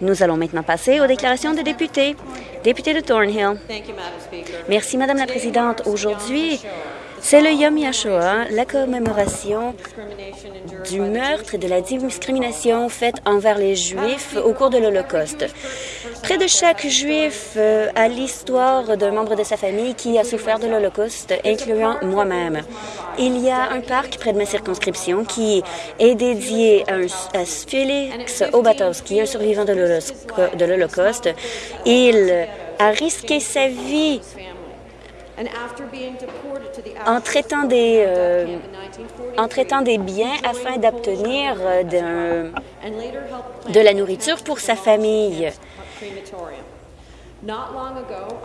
Nous allons maintenant passer aux déclarations des députés. Député de Thornhill. Merci, Madame la Présidente. Aujourd'hui, c'est le Yom Yashoa, la commémoration du meurtre et de la discrimination faite envers les Juifs au cours de l'Holocauste. Près de chaque Juif euh, a l'histoire d'un membre de sa famille qui a souffert de l'Holocauste, incluant moi-même. Il y a un parc près de ma circonscription qui est dédié à, un, à Félix Obatowski, un survivant de l'Holocauste. Il a risqué sa vie en traitant des, euh, en traitant des biens afin d'obtenir euh, de la nourriture pour sa famille.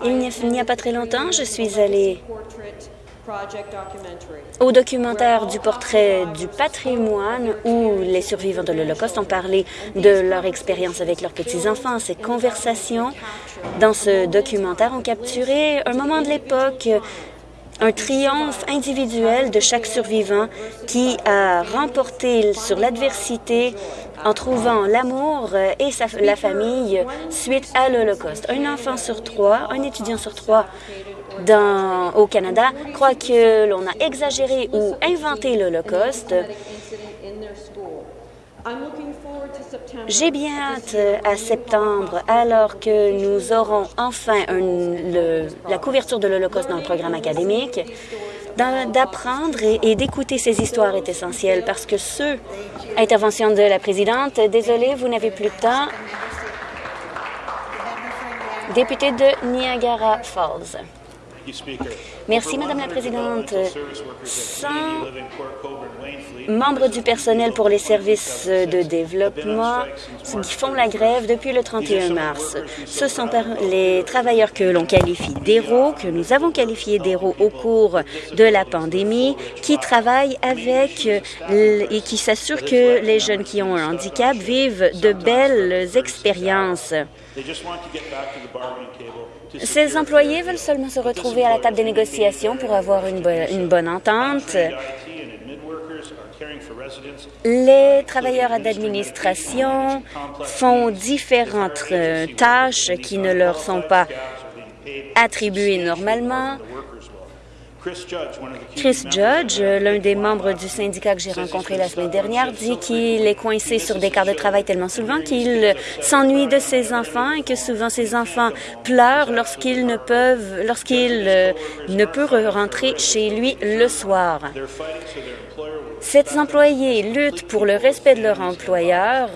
Il n'y a pas très longtemps, je suis allée au documentaire du portrait du patrimoine où les survivants de l'Holocauste ont parlé de leur expérience avec leurs petits-enfants. Ces conversations dans ce documentaire ont capturé un moment de l'époque un triomphe individuel de chaque survivant qui a remporté sur l'adversité en trouvant l'amour et la famille suite à l'Holocauste. Un enfant sur trois, un étudiant sur trois au Canada croit que l'on a exagéré ou inventé l'Holocauste. J'ai bien hâte à septembre, alors que nous aurons enfin la couverture de l'Holocauste dans le programme académique, d'apprendre et, d'écouter ces histoires est essentiel parce que ce... Intervention de la présidente. Désolée, vous n'avez plus de temps. Député de Niagara Falls. Merci, Madame la Présidente. 100 membres du personnel pour les services de développement qui font la grève depuis le 31 mars. Ce sont les travailleurs que l'on qualifie d'héros, que nous avons qualifiés d'héros au cours de la pandémie, qui travaillent avec et qui s'assurent que les jeunes qui ont un handicap vivent de belles expériences. Ces employés veulent seulement se retrouver à la table des négociations pour avoir une, une bonne entente. Les travailleurs d'administration font différentes euh, tâches qui ne leur sont pas attribuées normalement. Chris Judge, l'un des membres du syndicat que j'ai rencontré la semaine dernière, dit qu'il est coincé sur des quarts de travail tellement souvent qu'il s'ennuie de ses enfants et que souvent ses enfants pleurent lorsqu'ils ne peuvent, lorsqu'il euh, ne peut rentrer chez lui le soir. Ces employés luttent pour le respect de leur employeur.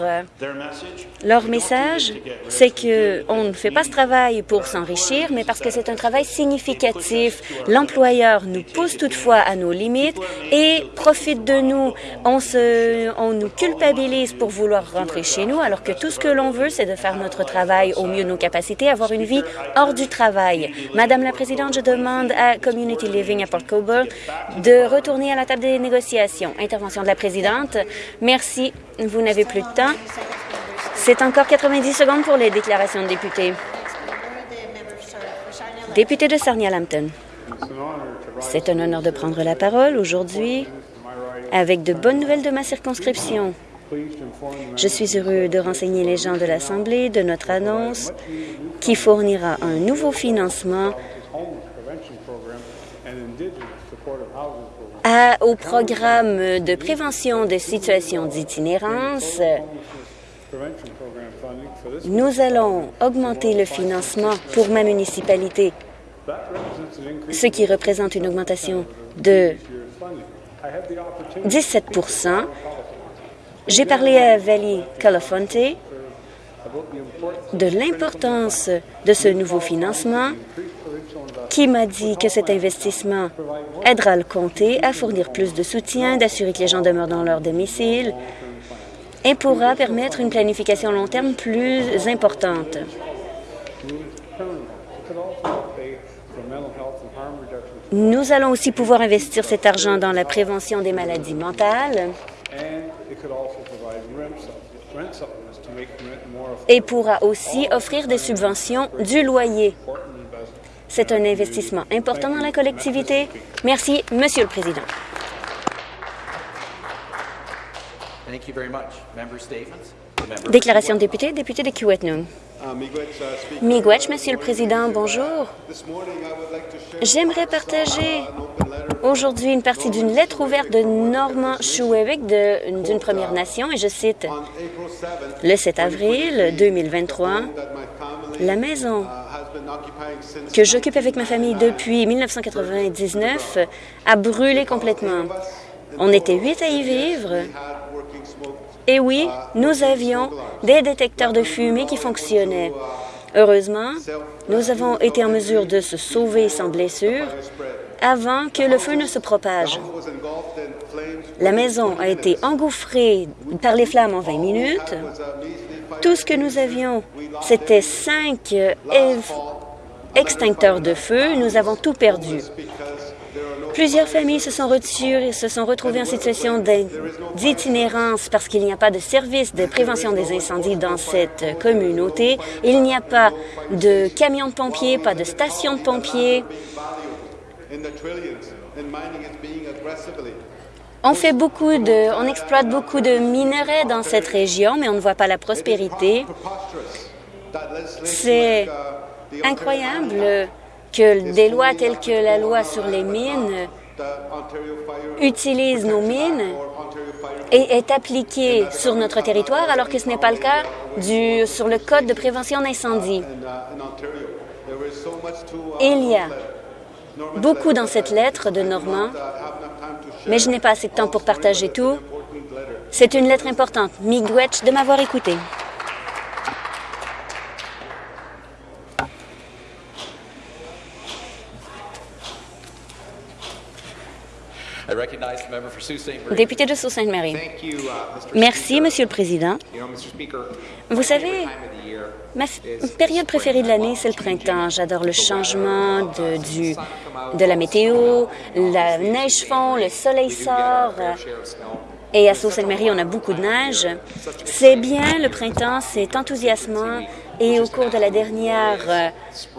Leur message, c'est qu'on ne fait pas ce travail pour s'enrichir, mais parce que c'est un travail significatif. L'employeur nous pousse toutefois à nos limites et profite de nous. On, se, on nous culpabilise pour vouloir rentrer chez nous, alors que tout ce que l'on veut, c'est de faire notre travail au mieux de nos capacités, avoir une vie hors du travail. Madame la Présidente, je demande à Community Living à Port Colborne de retourner à la table des négociations. Intervention de la présidente. Merci. Vous n'avez plus de temps. C'est encore 90 secondes pour les déclarations de députés. Député de Sarnia-Lambton. C'est un honneur de prendre la parole aujourd'hui avec de bonnes nouvelles de ma circonscription. Je suis heureux de renseigner les gens de l'Assemblée de notre annonce qui fournira un nouveau financement au programme de prévention des situations d'itinérance. Nous allons augmenter le financement pour ma municipalité, ce qui représente une augmentation de 17% J'ai parlé à Valley Calafonte de l'importance de ce nouveau financement qui m'a dit que cet investissement aidera le comté à fournir plus de soutien, d'assurer que les gens demeurent dans leur domicile et pourra permettre une planification long terme plus importante. Nous allons aussi pouvoir investir cet argent dans la prévention des maladies mentales et pourra aussi offrir des subventions du loyer c'est un investissement important dans la collectivité. Merci, Monsieur le Président. Déclaration de député, député de Kiwetnum. Miigwech, Monsieur le Président, bonjour. J'aimerais partager aujourd'hui une partie d'une lettre ouverte de Norman Schuewick d'une Première Nation, et je cite, « Le 7 avril 2023, la maison que j'occupe avec ma famille depuis 1999 a brûlé complètement. On était huit à y vivre. Et oui, nous avions des détecteurs de fumée qui fonctionnaient. Heureusement, nous avons été en mesure de se sauver sans blessure avant que le feu ne se propage. La maison a été engouffrée par les flammes en 20 minutes. Tout ce que nous avions, c'était cinq extincteurs de feu. Nous avons tout perdu. Plusieurs familles se sont, se sont retrouvées en situation d'itinérance parce qu'il n'y a pas de service de prévention des incendies dans cette communauté. Il n'y a pas de camions de pompiers, pas de station de pompiers. On fait beaucoup de, on exploite beaucoup de minerais dans cette région, mais on ne voit pas la prospérité. C'est incroyable que des lois telles que la loi sur les mines utilisent nos mines et est appliquée sur notre territoire, alors que ce n'est pas le cas du, sur le Code de prévention d'incendie. Il y a beaucoup dans cette lettre de Normand, mais je n'ai pas assez de temps pour partager tout. C'est une lettre importante. Miigwech de m'avoir écouté. Député de Sault-Sainte-Marie. Uh, Merci, Monsieur le Président. Vous savez, ma période préférée de l'année, c'est le printemps. J'adore le changement de, du, de la météo, la neige fond, le soleil sort. Et à Sault-Sainte-Marie, on a beaucoup de neige. C'est bien, le printemps, c'est enthousiasmant. Et au cours de la dernière euh,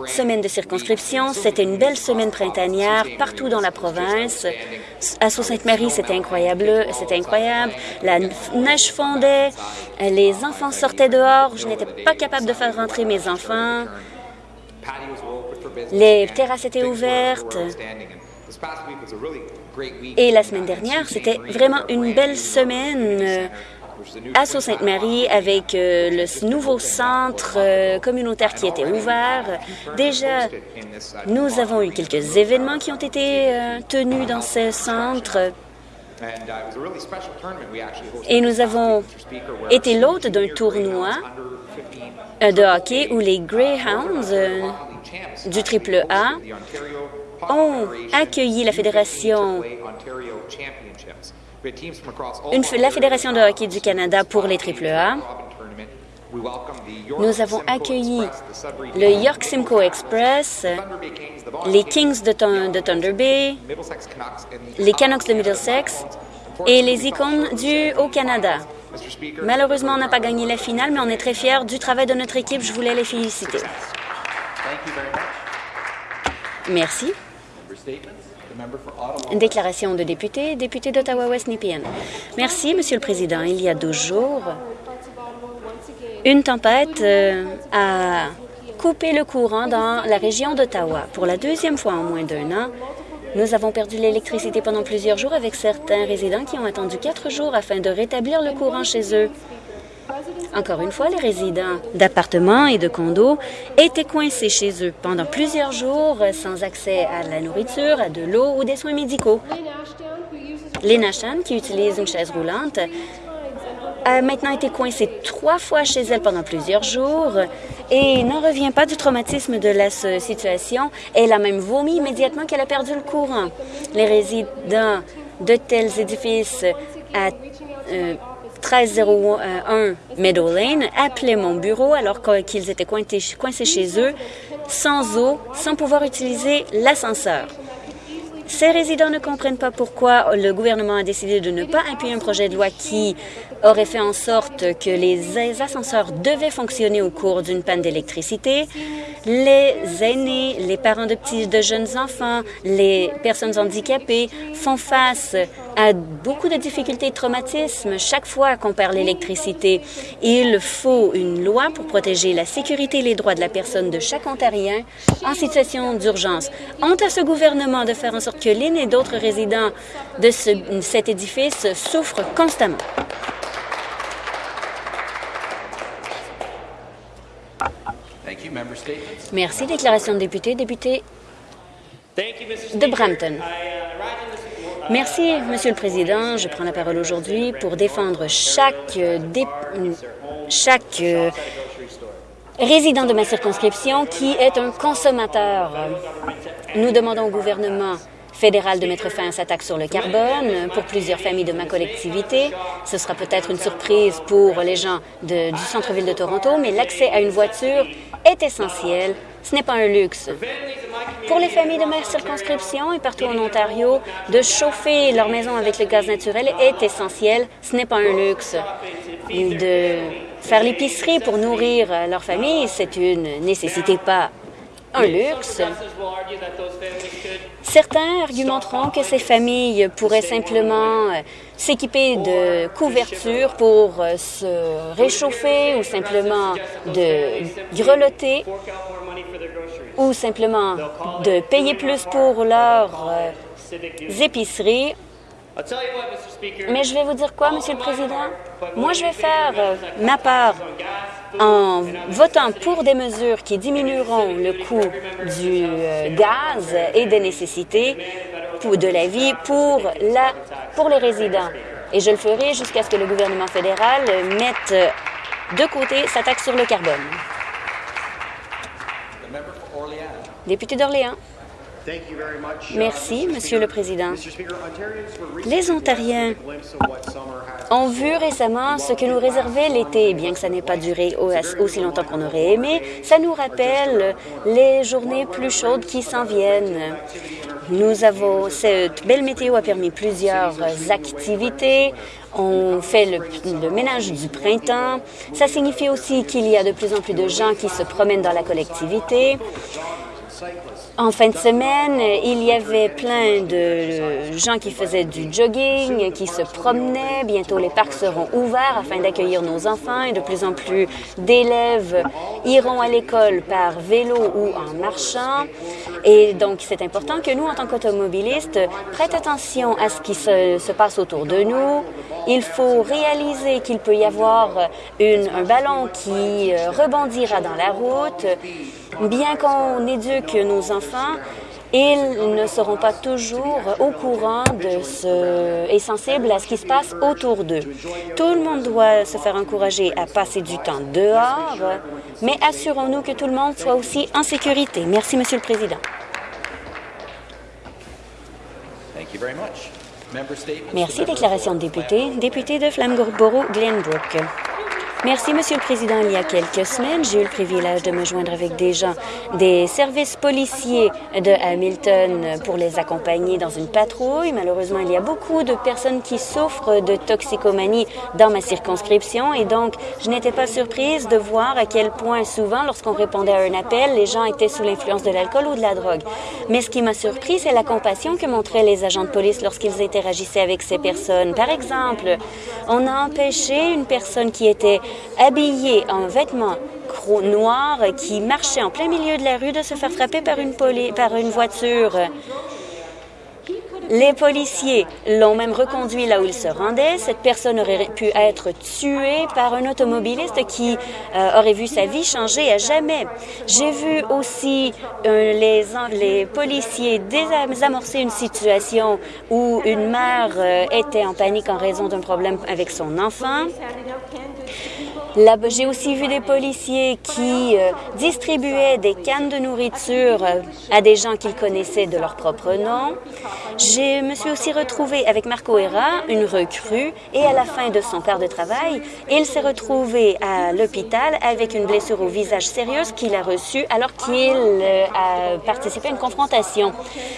semaine de circonscription, c'était une belle semaine printanière partout dans la province. À Sault-Sainte-Marie, c'était incroyable. C'était incroyable. La neige fondait. Les enfants sortaient dehors. Je n'étais pas capable de faire rentrer mes enfants. Les terrasses étaient ouvertes. Et la semaine dernière, c'était vraiment une belle semaine euh, à Sault-Sainte-Marie avec euh, le nouveau centre euh, communautaire qui était ouvert. Déjà, nous avons eu quelques événements qui ont été tenus dans ce centre. Et nous avons été l'hôte d'un tournoi de hockey où les Greyhounds du triple A ont accueilli la Fédération la Fédération de hockey du Canada pour les AAA. Nous avons accueilli le York Simcoe Express, les Kings de, de Thunder Bay, les Canucks de Middlesex et les Icônes du Haut-Canada. Malheureusement, on n'a pas gagné la finale, mais on est très fiers du travail de notre équipe. Je voulais les féliciter. Merci. Déclaration de député, député d'Ottawa-West Nepean. Merci, Monsieur le Président. Il y a deux jours, une tempête euh, a coupé le courant dans la région d'Ottawa. Pour la deuxième fois en moins d'un an, nous avons perdu l'électricité pendant plusieurs jours avec certains résidents qui ont attendu quatre jours afin de rétablir le courant chez eux. Encore une fois, les résidents d'appartements et de condos étaient coincés chez eux pendant plusieurs jours sans accès à la nourriture, à de l'eau ou des soins médicaux. Lena Chan, qui utilise une chaise roulante, a maintenant été coincée trois fois chez elle pendant plusieurs jours et n'en revient pas du traumatisme de la situation. Elle a même vomi immédiatement qu'elle a perdu le courant. Les résidents de tels édifices à euh, 1301 Meadow Lane appelaient mon bureau alors qu'ils étaient coincés chez eux, sans eau, sans pouvoir utiliser l'ascenseur. Ces résidents ne comprennent pas pourquoi le gouvernement a décidé de ne pas appuyer un projet de loi qui aurait fait en sorte que les ascenseurs devaient fonctionner au cours d'une panne d'électricité. Les aînés, les parents de petits, de jeunes enfants, les personnes handicapées font face a beaucoup de difficultés et de traumatismes chaque fois qu'on perd l'électricité. Il faut une loi pour protéger la sécurité et les droits de la personne de chaque Ontarien en situation d'urgence. Honte à ce gouvernement de faire en sorte que Lynn et d'autres résidents de cet édifice souffrent constamment. Merci. Déclaration de député. Député de Brampton. Merci, Monsieur le Président. Je prends la parole aujourd'hui pour défendre chaque, euh, euh, résident de ma circonscription qui est un consommateur. Nous demandons au gouvernement fédéral de mettre fin à sa taxe sur le carbone pour plusieurs familles de ma collectivité. Ce sera peut-être une surprise pour les gens du centre-ville de Toronto, mais l'accès à une voiture est essentiel. Ce n'est pas un luxe. Pour les familles de ma circonscription et partout en Ontario, de chauffer leur maison avec le gaz naturel est essentiel. Ce n'est pas un luxe. De faire l'épicerie pour nourrir leur famille, c'est une nécessité, pas un luxe. Certains argumenteront que ces familles pourraient simplement euh, s'équiper de couvertures pour euh, se réchauffer ou simplement de grelotter ou simplement de payer plus pour leurs euh, épiceries. Mais je vais vous dire quoi, Monsieur le Président? Moi, je vais faire ma part en votant pour des mesures qui diminueront le coût du euh, gaz et des nécessités pour de la vie pour, la, pour les résidents. Et je le ferai jusqu'à ce que le gouvernement fédéral mette de côté sa taxe sur le carbone. Député d'Orléans. Merci, Monsieur le Président. Les Ontariens ont vu récemment ce que nous réservait l'été, bien que ça n'ait pas duré aussi longtemps qu'on aurait aimé. Ça nous rappelle les journées plus chaudes qui s'en viennent. Nous avons, cette belle météo a permis plusieurs activités. On fait le, le, ménage du printemps. Ça signifie aussi qu'il y a de plus en plus de gens qui se promènent dans la collectivité. En fin de semaine, il y avait plein de gens qui faisaient du jogging, qui se promenaient. Bientôt, les parcs seront ouverts afin d'accueillir nos enfants et de plus en plus d'élèves iront à l'école par vélo ou en marchant. Et donc, c'est important que nous, en tant qu'automobilistes, prêtent attention à ce qui se, se, passe autour de nous. Il faut réaliser qu'il peut y avoir un ballon qui euh, rebondira dans la route. Bien qu'on éduque nos enfants, ils ne seront pas toujours au courant de ce et sensibles à ce qui se passe autour d'eux. Tout le monde doit se faire encourager à passer du temps dehors, mais assurons-nous que tout le monde soit aussi en sécurité. Merci, Monsieur le Président. Merci. Déclaration de député. Député de Flambourg-Glenbrook. Merci, Monsieur le Président. Il y a quelques semaines, j'ai eu le privilège de me joindre avec des gens des services policiers de Hamilton pour les accompagner dans une patrouille. Malheureusement, il y a beaucoup de personnes qui souffrent de toxicomanie dans ma circonscription et donc je n'étais pas surprise de voir à quel point souvent, lorsqu'on répondait à un appel, les gens étaient sous l'influence de l'alcool ou de la drogue. Mais ce qui m'a surpris, c'est la compassion que montraient les agents de police lorsqu'ils interagissaient avec ces personnes. Par exemple, on a empêché une personne qui était habillé en vêtements noirs qui marchait en plein milieu de la rue de se faire frapper par une, voiture. Les policiers l'ont même reconduit là où il se rendait. Cette personne aurait pu être tuée par un automobiliste qui euh, aurait vu sa vie changer à jamais. J'ai vu aussi euh, les, les policiers désamorcer une situation où une mère euh, était en panique en raison d'un problème avec son enfant. J'ai aussi vu des policiers qui euh, distribuaient des cannes de nourriture euh, à des gens qu'ils connaissaient de leur propre nom. Je me suis aussi retrouvée avec Marco Herra, une recrue, et à la fin de son quart de travail, il s'est retrouvé à l'hôpital avec une blessure au visage sérieuse qu'il a reçue alors qu'il euh, a participé à une confrontation.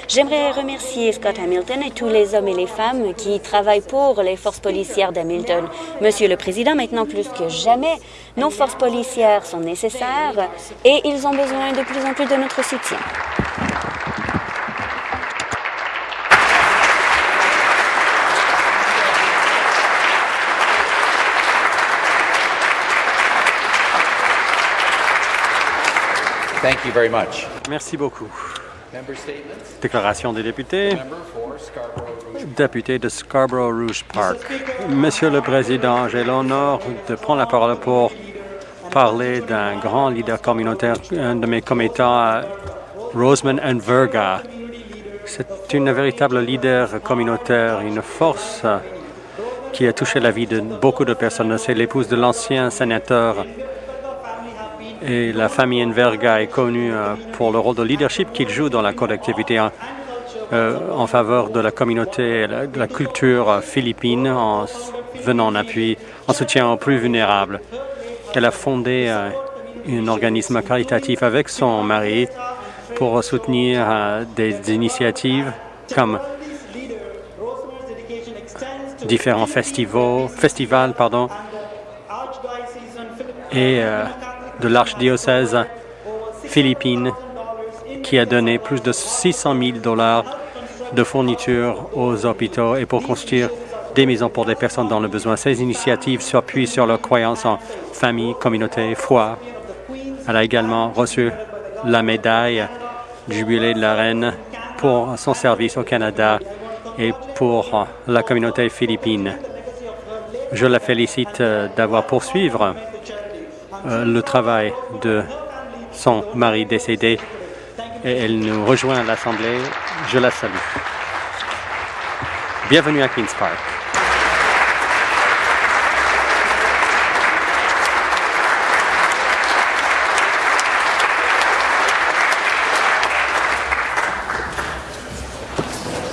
J'aimerais remercier Scott Hamilton et tous les hommes et les femmes qui travaillent pour les forces policières d'Hamilton. Monsieur le Président, maintenant plus que jamais, nos forces policières sont nécessaires et ils ont besoin de plus en plus de notre soutien. Merci beaucoup. Déclaration des députés. Député de Scarborough Rouge Park. Monsieur le Président, j'ai l'honneur de prendre la parole pour parler d'un grand leader communautaire, un de mes commettants, Roseman Verga. C'est une véritable leader communautaire, une force qui a touché la vie de beaucoup de personnes. C'est l'épouse de l'ancien sénateur et la famille Enverga est connue euh, pour le rôle de leadership qu'il joue dans la collectivité en, euh, en faveur de la communauté et de la culture philippine en venant en appui, en soutien aux plus vulnérables. Elle a fondé euh, un organisme caritatif avec son mari pour soutenir euh, des initiatives comme différents festivals, festivals pardon, et euh, de l'archidiocèse philippine qui a donné plus de 600 000 dollars de fournitures aux hôpitaux et pour construire des maisons pour des personnes dans le besoin. Ces initiatives s'appuient sur leur croyance en famille, communauté, foi. Elle a également reçu la médaille du jubilé de la reine pour son service au Canada et pour la communauté philippine. Je la félicite euh, d'avoir poursuivre le travail de son mari décédé et elle nous rejoint à l'Assemblée. Je la salue. Bienvenue à Queen's Park.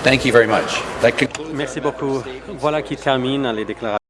Thank you very much. That concludes Merci beaucoup. Voilà qui termine les déclarations.